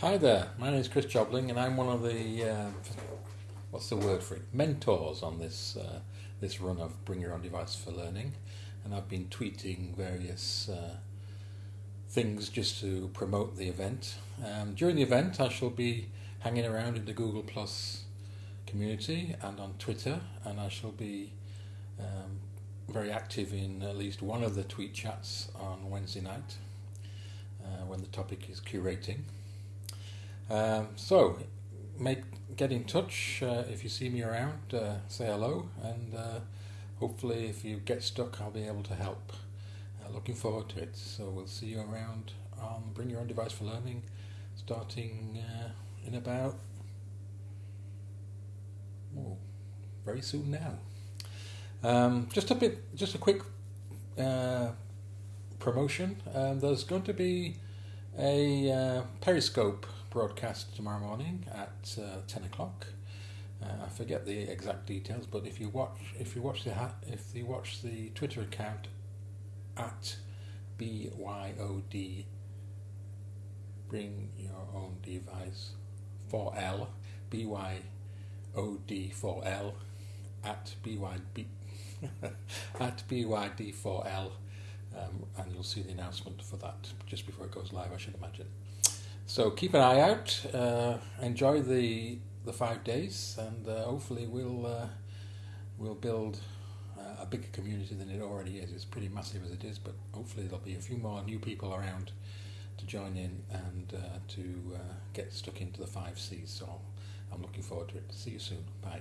Hi there, my name is Chris Jobling, and I'm one of the uh, what's the word for it? Mentors on this uh, this run of Bring Your Own Device for Learning, and I've been tweeting various uh, things just to promote the event. Um, during the event, I shall be hanging around in the Google Plus community and on Twitter, and I shall be um, very active in at least one of the tweet chats on Wednesday night uh, when the topic is curating. Um, so, make get in touch uh, if you see me around. Uh, say hello, and uh, hopefully, if you get stuck, I'll be able to help. Uh, looking forward to it. So we'll see you around on Bring Your Own Device for Learning, starting uh, in about oh, very soon now. Um, just a bit, just a quick uh, promotion. Um, there's going to be a uh, Periscope broadcast tomorrow morning at uh, ten o'clock. Uh, I forget the exact details, but if you watch, if you watch the ha- if you watch the Twitter account at BYOD, bring your own device for L, BYOD for L, at BYB, at BYD4L, um, and you'll see the announcement for that just before it goes live, I should imagine. So keep an eye out. Uh, enjoy the the five days, and uh, hopefully we'll uh, we'll build uh, a bigger community than it already is. It's pretty massive as it is, but hopefully there'll be a few more new people around to join in and uh, to uh, get stuck into the five C's. So I'm looking forward to it. See you soon. Bye.